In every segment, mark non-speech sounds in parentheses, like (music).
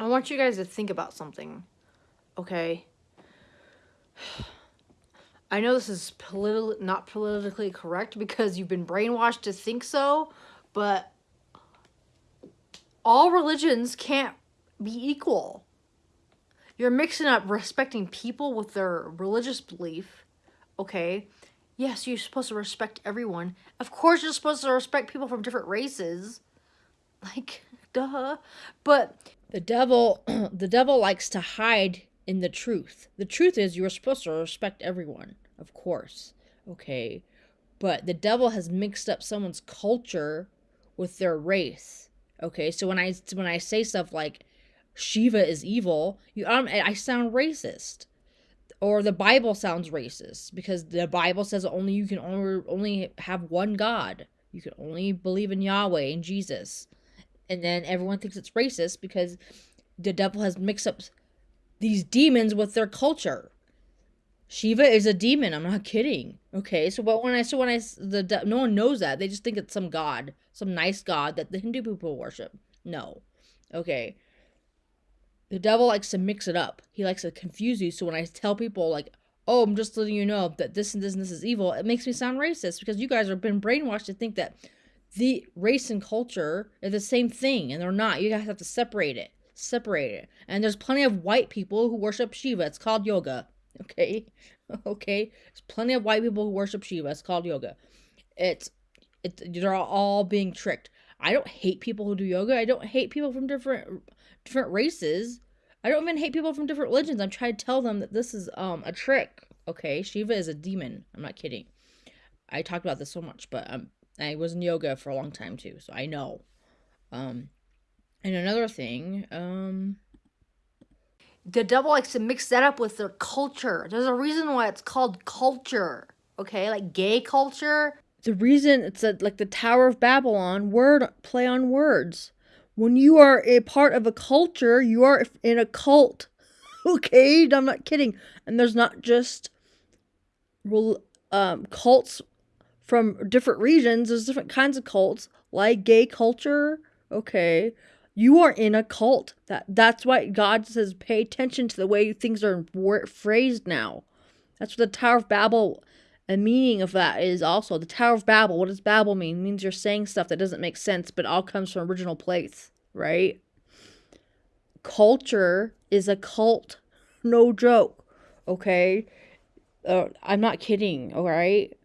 I want you guys to think about something. Okay? (sighs) I know this is politi- not politically correct because you've been brainwashed to think so, but all religions can't be equal. You're mixing up respecting people with their religious belief. Okay? Yes, you're supposed to respect everyone. Of course, you're supposed to respect people from different races. Like, (laughs) duh. But the devil, (clears throat) the devil likes to hide in the truth. The truth is, you are supposed to respect everyone, of course. Okay, but the devil has mixed up someone's culture with their race. Okay, so when I when I say stuff like Shiva is evil, you um, I sound racist. Or the Bible sounds racist because the Bible says only you can only only have one God. You can only believe in Yahweh and Jesus and then everyone thinks it's racist because the devil has mixed up these demons with their culture. Shiva is a demon. I'm not kidding. Okay, so but when I so when I the no one knows that they just think it's some god, some nice god that the Hindu people worship. No, okay. The devil likes to mix it up. He likes to confuse you. So when I tell people like, "Oh, I'm just letting you know that this and this and this is evil," it makes me sound racist because you guys have been brainwashed to think that the race and culture are the same thing and they're not. You guys have to separate it separate it. And there's plenty of white people who worship shiva. It's called yoga (laughs) okay? (laughs) Okay? There's plenty of white people who worship shiva. It's called yoga. It's it's they're all being tricked. I don't hate people who do yoga. I don't hate people from different different races. I don't even hate people from different religions. I'm trying to tell them that this is um a trick okay? Shiva is a demon. I'm not kidding. I talked about this so much but um I was in yoga for a long time too, so I know. Um, and another thing, um, the devil likes to mix that up with their culture. There's a reason why it's called culture. Okay, like gay culture. The reason it's a, like the Tower of Babylon word play on words. When you are a part of a culture, you are in a cult. (laughs) okay, I'm not kidding. And there's not just um, cults from different regions. There's different kinds of cults, like gay culture. Okay, you are in a cult. That that's why God says pay attention to the way things are phrased now. That's what the Tower of Babel. A meaning of that is also the Tower of Babel. What does Babel mean? It means you're saying stuff that doesn't make sense, but all comes from original place, right? Culture is a cult, no joke. Okay, uh, I'm not kidding. All right,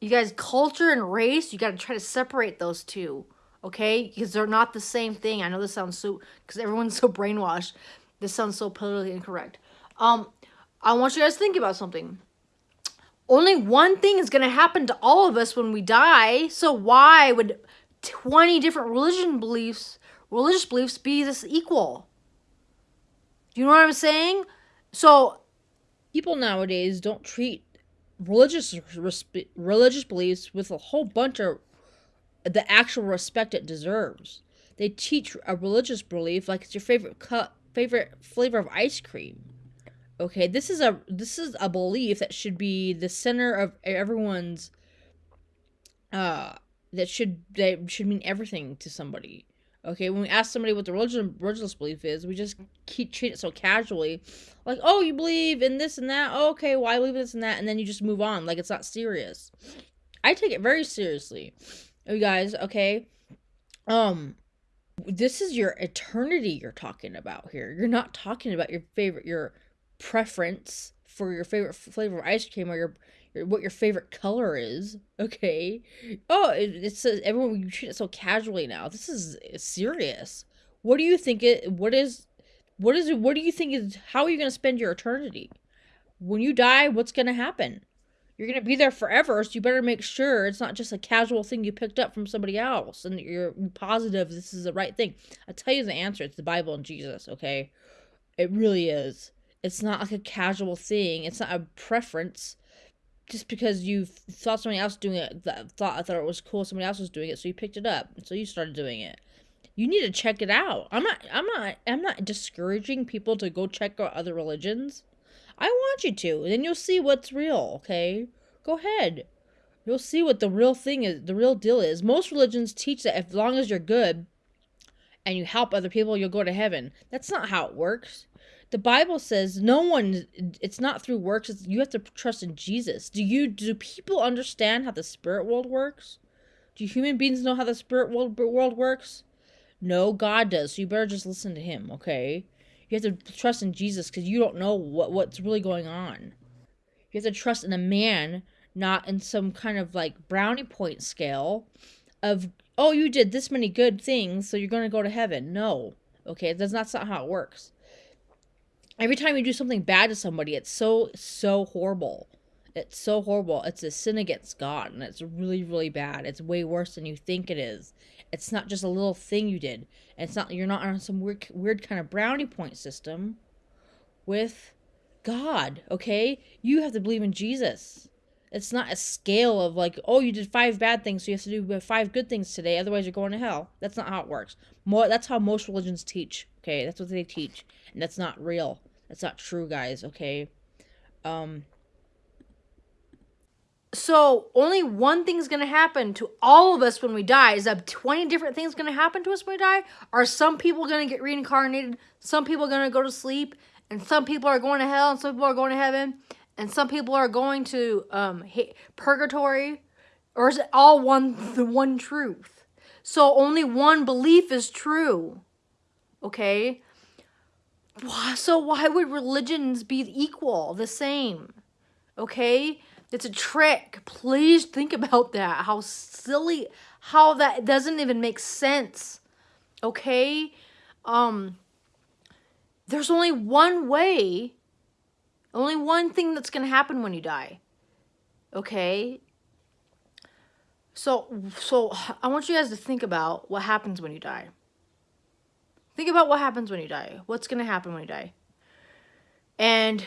you guys, culture and race, you got to try to separate those two, okay? Because they're not the same thing. I know this sounds so, because everyone's so (laughs) brainwashed. This sounds so politically incorrect. Um, I want you guys to think about something. Only one thing is going to happen to all of us when we die. So why would 20 different religion beliefs, religious beliefs be this equal? Do you know what I'm saying? So people nowadays don't treat religious religious beliefs with a whole bunch of the actual respect it deserves. They teach a religious belief like it's your favorite cut favorite flavor of ice cream. Okay, this is a this is a belief that should be the center of everyone's uh that should that should mean everything to somebody. Okay, when we ask somebody what the religion religious belief is, we just keep treat it so casually, like, "Oh, you believe in this and that. Oh, okay, well, I believe this and that," and then you just move on, like it's not serious. I take it very seriously, you guys. Okay, um, this is your eternity you're talking about here. You're not talking about your favorite, your preference for your favorite flavor of ice cream or your what your favorite color is. Okay. Oh, it, it says everyone you treat it so casually now. This is serious. What do you think it? What is? What is it? What do you think is? How are you going to spend your eternity? When you die, what's going to happen? You're going to be there forever, so you better make sure it's not just a casual thing you picked up from somebody else and you're positive this is the right thing. I tell you the answer. It's the Bible and Jesus. Okay, it really is. It's not like a casual thing. It's not a preference just because you thought somebody else doing it, that thought I thought it was cool, somebody else was doing it, so you picked it up, so you started doing it. You need to check it out. I'm not, I'm not, I'm not discouraging people to go check out other religions. I want you to. Then you'll see what's real. Okay, go ahead. You'll see what the real thing is. The real deal is. Most religions teach that as long as you're good, and you help other people, you'll go to heaven. That's not how it works. The Bible says no one it's not through works, you have to trust in Jesus. Do you do people understand how the spirit world works? Do human beings know how the spirit world world works? No, God does. So you better just listen to him, okay? You have to trust in Jesus cuz you don't know what what's really going on. You have to trust in a man, not in some kind of like brownie point scale of oh, you did this many good things, so you're going to go to heaven. No. Okay, that's not, that's not how it works. Every time you do something bad to somebody, it's so, so horrible. It's so horrible. It's a sin against God, and it's really, really bad. It's way worse than you think it is. It's not just a little thing you did. It's not you're not on some weird, weird kind of brownie point system with God. Okay, you have to believe in Jesus. It's not a scale of like, oh, you did five bad things, so you have to do five good things today, otherwise you're going to hell. That's not how it works. More, that's how most religions teach. Okay, that's what they teach, and that's not real. That's not true, guys. Okay. Um. So only one thing's gonna happen to all of us when we die. Is that twenty different things gonna happen to us when we die? Are some people gonna get reincarnated? Some people are gonna go to sleep, and some people are going to hell, and some people are going to heaven and some people are going to um, purgatory, or is it all one the one truth? So only one belief is true. Okay. So why would religions be equal, the same? Okay, it's a trick. Please think about that. How silly. How that doesn't even make sense. Okay. Um. There's only one way only one thing that's going to happen when you die. Okay? So so I want you guys to think about what happens when you die. Think about what happens when you die. What's going to happen when you die? And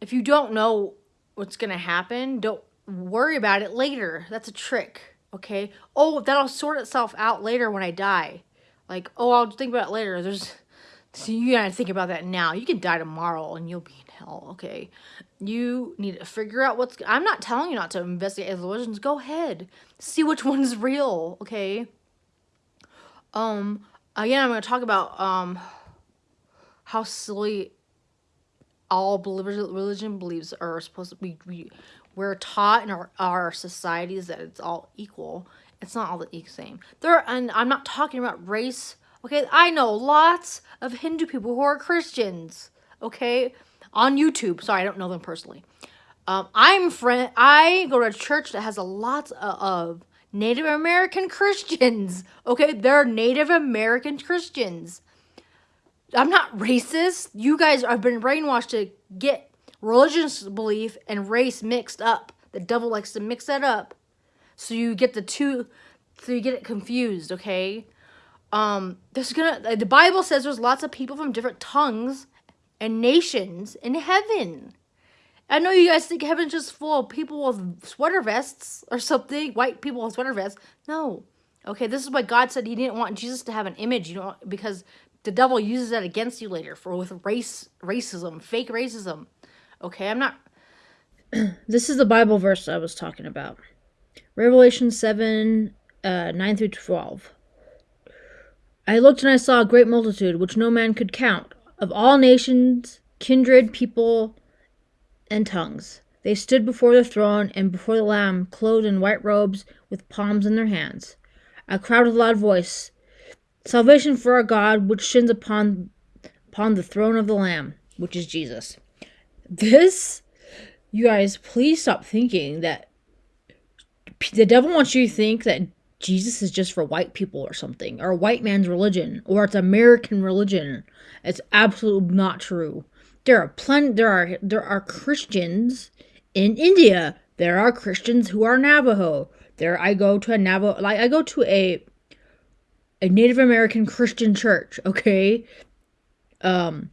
if you don't know what's going to happen, don't worry about it later. That's a trick, okay? Oh, that'll sort itself out later when I die. Like, oh, I'll think about it later. There's so you gotta think about that now. You could die tomorrow and you'll be in hell, okay? You need to figure out what's... I'm not telling you not to investigate religions. Go ahead. See which (laughs) one's real, okay? Um, again, I'm gonna talk about, um, how silly all religion believes are supposed to be... We, we're taught in our, our societies that it's all equal. It's not all the same. There, and I'm not talking about race Okay, I know lots of Hindu people who are Christians. Okay, on YouTube. Sorry, I don't know them personally. Um, I'm friend. I go to a church that has a lot of Native American Christians. Okay, they're Native American Christians. I'm not racist. You guys have been brainwashed to get religious belief and race mixed up. The devil likes to mix that up. So you get the two, so you get it confused, okay? um there's gonna the bible says there's lots of people from different tongues and nations in heaven i know you guys think heaven's just full of people with sweater vests or something white people with sweater vests. No. Okay this is why god said he didn't want jesus to have an image you know because the devil uses that against you later for with race racism fake racism. Okay i'm not (clears throat) this is the bible verse i was talking about. Revelation 7 uh, 9 through 12 I looked and I saw a great multitude, which no man could count, of all nations, kindred, people, and tongues. They stood before the throne and before the Lamb, clothed in white robes, with palms in their hands. I cried with a loud voice, Salvation for our God, which sits upon upon the throne of the Lamb, which is Jesus. This, you guys, please stop thinking that the devil wants you to think that Jesus is just for white people or something, or a white man's religion, or it's American religion. It's absolutely not true. There are plenty. There are there are Christians in India. There are Christians who are Navajo. There, I go to a Navajo. Like I go to a a Native American Christian church. Okay. Um,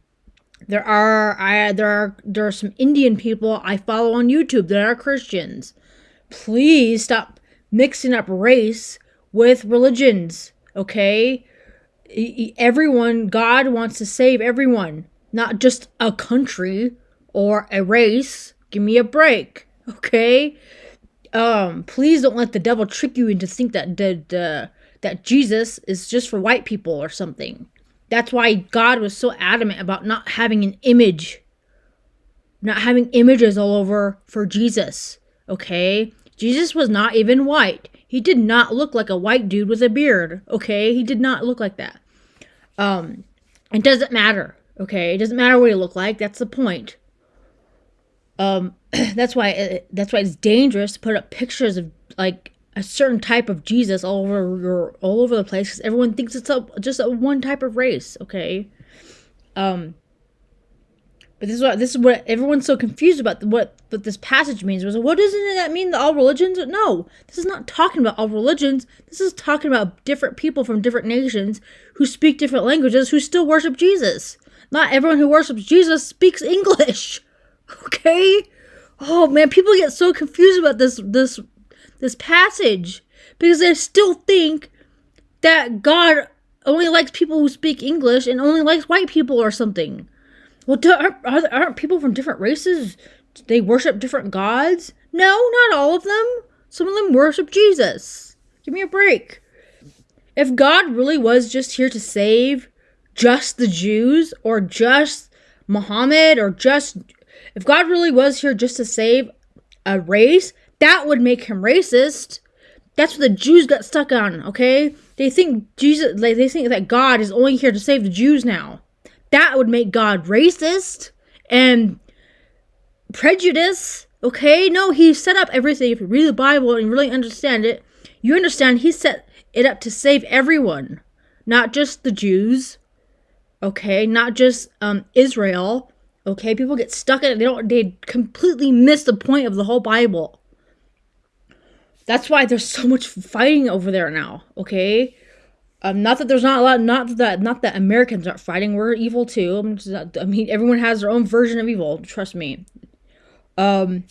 there are I there are there are some Indian people I follow on YouTube that are Christians. Please stop mixing up race with religions, okay? Everyone, God wants to save everyone, not just a country or a race. Give me a break, okay? Um, please don't let the devil trick you into think that the that Jesus is just for white people or something. That's why God was so adamant about not having an image, not having images all over for Jesus. Okay? Jesus was not even white. He did not look like a white dude with a beard. Okay? He did not look like that. Um, it doesn't matter. Okay? It doesn't matter what you look like. That's the point. Um, (clears throat) that's why it, that's why it's dangerous to put up pictures of like a certain type of Jesus all over your all over the place because everyone thinks it's a just a one type of race. Okay, um, but this is what this is what everyone's so confused about what what this passage means. Was what doesn't that mean that all religions? No, this is not talking about all religions. This is talking about different people from different nations who speak different languages who still worship Jesus. Not everyone who worships Jesus speaks English. (laughs) Okay. Oh man, people get so confused about this this this passage because they still think that God only likes people who speak English and only likes white people or something. Well, aren't, aren't people from different races? They worship different gods? No, not all of them. Some of them worship Jesus. Give me a break. If God really was just here to save just the Jews or just Muhammad or just if God really was here just to save a race, that would make him racist. That's what the Jews got stuck on, okay? They think Jesus like they think that God is only here to save the Jews now. That would make God racist and prejudice, okay? No, he set up everything. If you read the Bible and you really understand it, you understand he set it up to save everyone, not just the Jews, okay? Not just um, Israel, Okay, people get stuck in it. They don't. They completely miss the point of the whole Bible. That's why there's so much fighting over there now. Okay, um, not that there's not a lot. Not that not that Americans aren't fighting. We're evil too. Not, I mean, everyone has their own version of evil. Trust me. Um.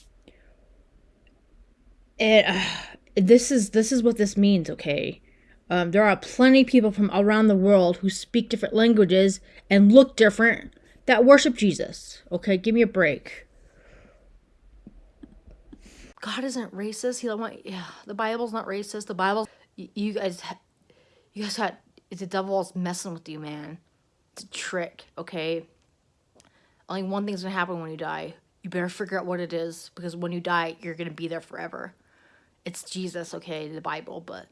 And uh, this is this is what this means. Okay. Um, there are plenty of people from around the world who speak different languages and look different that worship Jesus. Okay, give me a break. God isn't racist. He want. Yeah, the Bible's not racist. The Bible. You guys, you guys got. It's the devil's messing with you, man. It's a trick. Okay. Only one thing's gonna happen when you die. You better figure out what it is because when you die, you're gonna be there forever. It's Jesus, okay, the Bible, but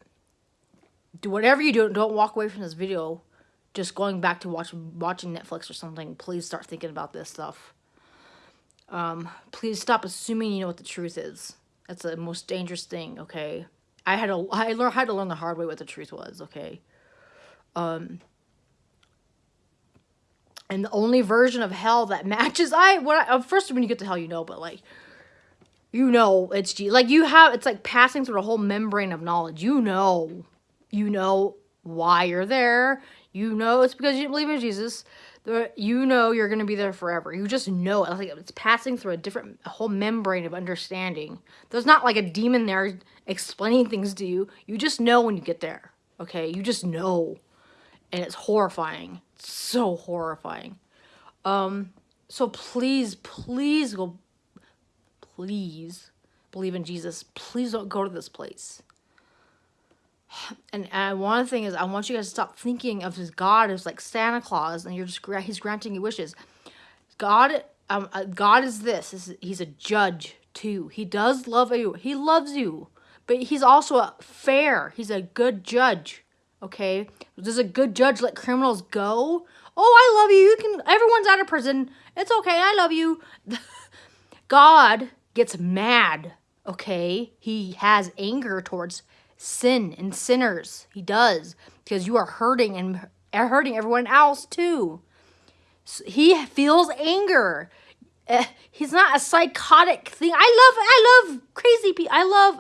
do whatever you do. Don't walk away from this video just going back to watch, watching Netflix or something, please start thinking about this stuff. Um, please stop assuming you know what the truth is. That's the most dangerous thing, okay? I had to, I learned, had to learn the hard way what the truth was, okay? Um, and the only version of hell that (laughs) matches, I, what I, first when you get to hell, you know, but like, you know it's Like you have, it's like passing through a whole membrane of knowledge. You know, you know why you're there. You know it's because you didn't believe in Jesus. You know you're going to be there forever. You just know it. Like it's passing through a different, a whole membrane of understanding. There's not like a demon there explaining things to you. You just know when you get there. Okay? You just know. And it's horrifying. It's so horrifying. Um, so please, please go, please believe in Jesus. Please don't go to this place and, and one thing is I want you guys to stop thinking of his God as like Santa Claus and you're just he's granting you wishes. God um uh, God is this. He's a judge too. He does love you. He loves you. But he's also a fair. He's a good judge. Okay? Does a good judge let criminals go? Oh, I love you. You can everyone's out of prison. It's okay. I love you. (laughs) God gets mad. Okay? He has anger towards sin and sinners. He does because you are hurting and hurting everyone else too. He feels anger. Uh, he's not a psychotic thing. I love I love crazy people. I love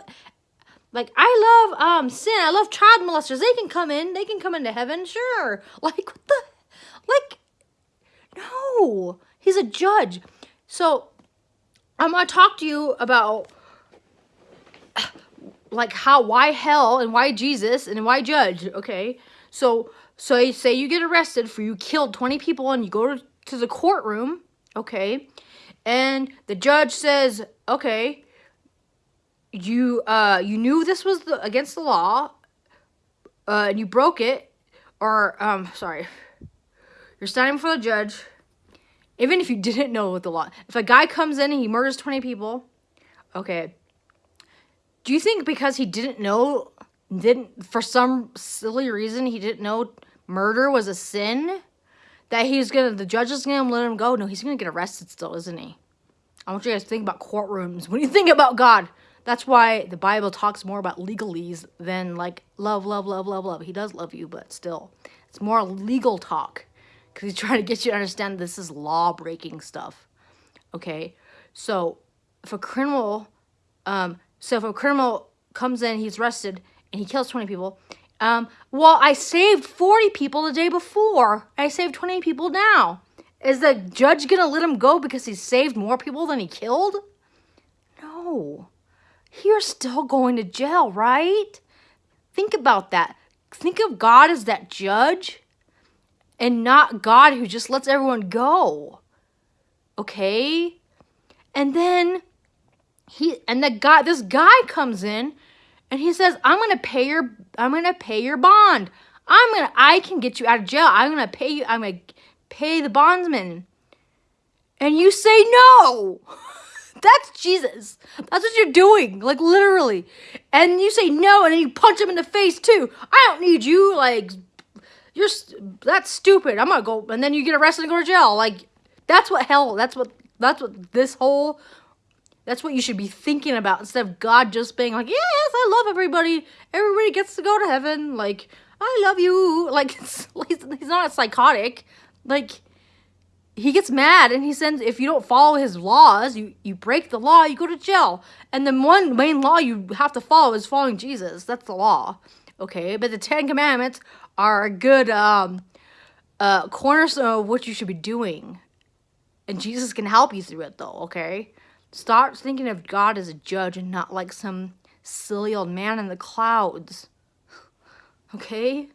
like I love um sin. I love child molesters. They can come in. They can come into heaven. Sure. (laughs) Like what the like no. He's a judge. So I'm going to talk to you about like how why hell and why Jesus and why judge, okay? So so say you get arrested for you killed 20 people and you go to, to the courtroom, okay? And the judge says, "Okay, you uh you knew this was the, against the law, uh, and you broke it, or um, sorry, you're standing before the judge. Even if you (laughs) didn't know what the law, if a guy comes in and he murders twenty people, okay. Do you think because he didn't know, didn't for some silly reason he didn't know murder was a sin, that he's gonna the judge is gonna let him go? No, he's gonna get arrested still, isn't he? I want you guys to think about courtrooms when you think about God. That's why the Bible talks more about legalese than like love, love, love, love, love. He does love you, but still, it's more legal talk because he's trying to get you to understand this is law breaking stuff. Okay, so if a criminal, um, so if a criminal comes in, he's arrested and he kills twenty people. Um, well, I saved forty people the day before. I saved twenty people now. Is the judge gonna let him go because he saved more people than he killed? No. You're still going to jail, right? Think about that. Think of God as that judge and not God who just lets everyone go. Okay? And then he and the guy this guy comes in and he says, "I'm to pay your I'm to pay your bond. I'm to I can get you out of jail. I'm to pay you I'm to pay the bondsman." And you say no. (laughs) That's Jesus. That's what you're doing, like literally. And you say no, and then you punch him in the face too. I don't need you. Like, you're that's stupid. I'm gonna go, and then you get arrested and go to jail. Like, that's what hell. That's what. That's what this whole. That's what you should be thinking about instead of God just being like, yes, I love everybody. Everybody gets to go to heaven. Like, I love you. (laughs) Like, he's, he's not psychotic. Like, he gets mad and he sends if you don't follow his laws you you break the law you go to jail and the one main law you have to follow is following jesus that's the law okay but the ten commandments are a good um uh cornerstone of what you should be doing and jesus can help you through it though okay start thinking of god as a judge and not like some silly old man in the clouds. (sighs) Okay